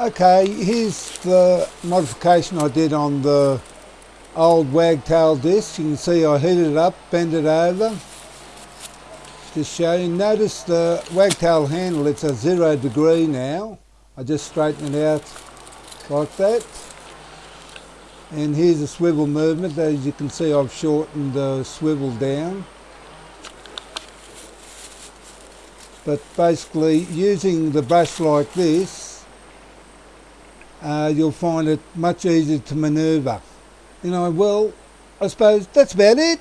Okay, here's the modification I did on the old wagtail disc. You can see I heated it up, bent it over. Just show you. Notice the wagtail handle, it's a zero degree now. I just straighten it out like that. And here's the swivel movement. As you can see, I've shortened the swivel down. But basically, using the brush like this, uh, you'll find it much easier to manoeuvre. You know, well, I suppose that's about it.